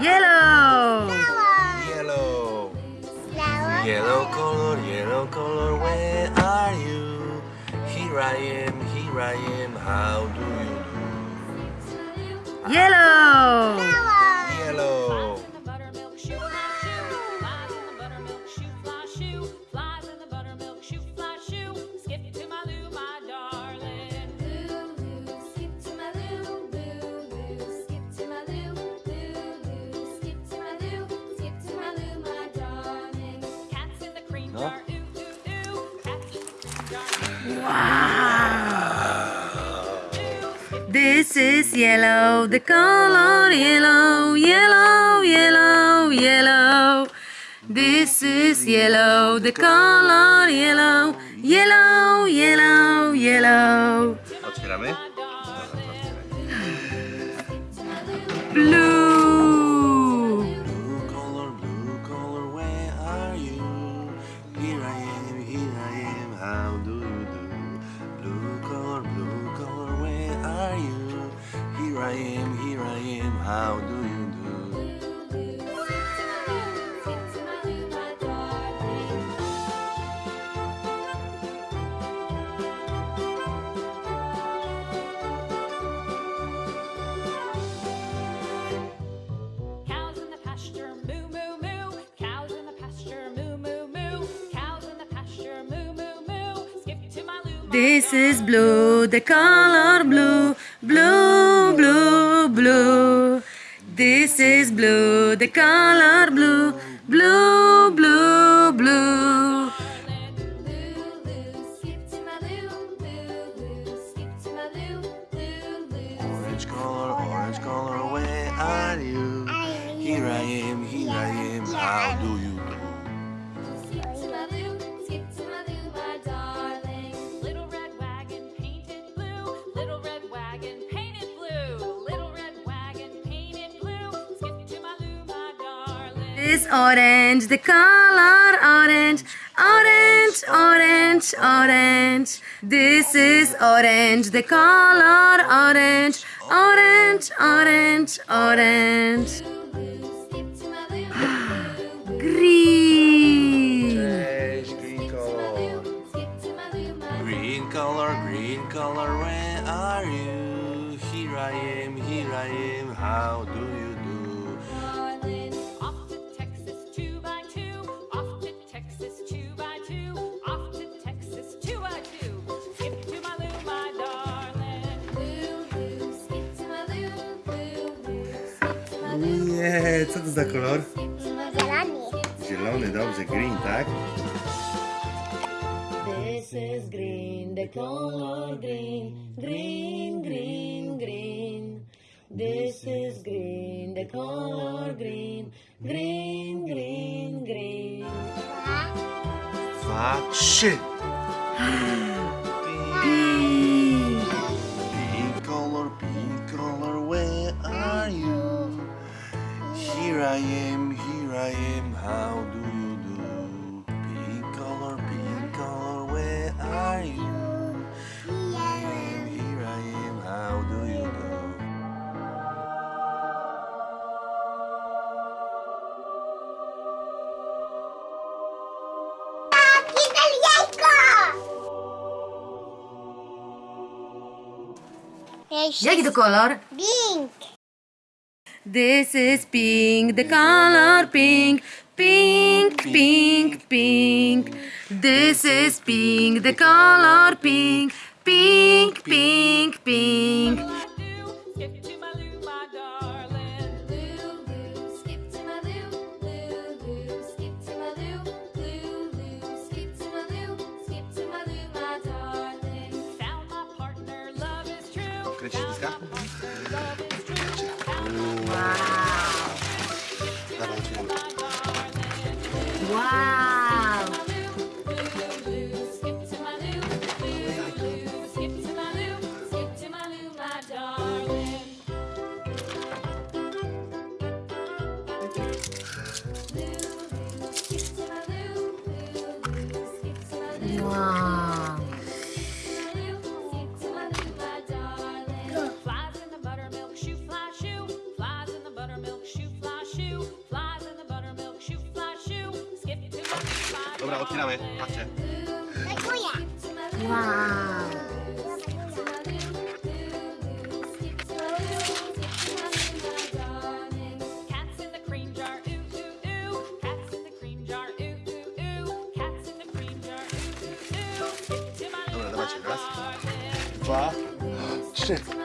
Yellow. Yellow. Flower. Yellow color, yellow color, where are you? Here I am, here I am, how do you do? Yellow. Flower. Wow. This is yellow, the color yellow, yellow, yellow, yellow. This is yellow, the color yellow, yellow, yellow, yellow. Otwieramy? I am, here I am, how do you do? Skip to my loo. Cows in the pasture, moo moo moo. Cows in the pasture, moo moo moo. Cows in the pasture, moo moo moo. Skip to my loo, This is blue, the color blue, blue, blue, blue. This is blue, the color blue, blue, blue, blue. Orange color, orange color, where are you? Here I am, here I am, how do you darling. This orange, the color orange, orange, orange, orange. This is orange, the color orange, orange, orange, orange. Green. Cześć, green color. Skip to my loo, my Green color, green color, where are you? Here I am, here I am, how do you do? Nie, co to za kolor? skip to my loo. Zielony. Zielony, dobrze, green, tak? This is green, the color green, green, green, green. This is green, the color green, green, green, green. Dwa, trzy. Jaki to kolor? Pink. This is pink, the color pink, pink, pink, pink. This is pink, the color pink, pink, pink, pink. True. Kręcisz Found dyska? my partner, love is true. Found Wow. darling. Wow. Skip to my Dobra, loo, dawajcie, my raz. Dwa, trzy.